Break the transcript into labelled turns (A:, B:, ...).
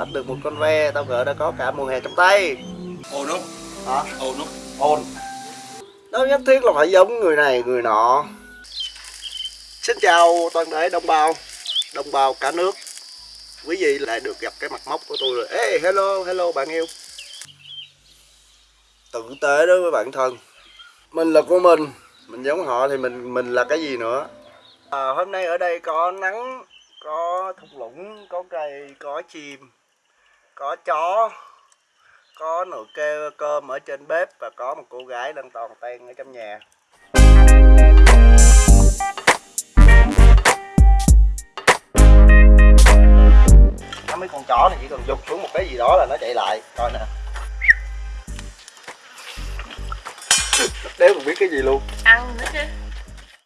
A: bắt được một con ve tao gỡ đã có cả mùa hè trong tay.
B: Ồn không
A: hả?
B: Ồn không
A: ồn đâu nhất thiết là phải giống người này người nọ. Xin chào toàn thể đồng bào đồng bào cả nước. Quý vị lại được gặp cái mặt mốc của tôi rồi. Ê hello hello bạn yêu. Tử tế đối với bản thân. Mình là của mình. Mình giống họ thì mình mình là cái gì nữa? À, hôm nay ở đây có nắng có thung lũng, có cây, có chim, có chó, có nồi kê, cơm ở trên bếp và có một cô gái đang toàn tan ở trong nhà. Mấy con chó này chỉ cần dục xuống một cái gì đó là nó chạy lại. Coi nè. Đéo còn biết cái gì luôn.
C: Ăn nữa chứ.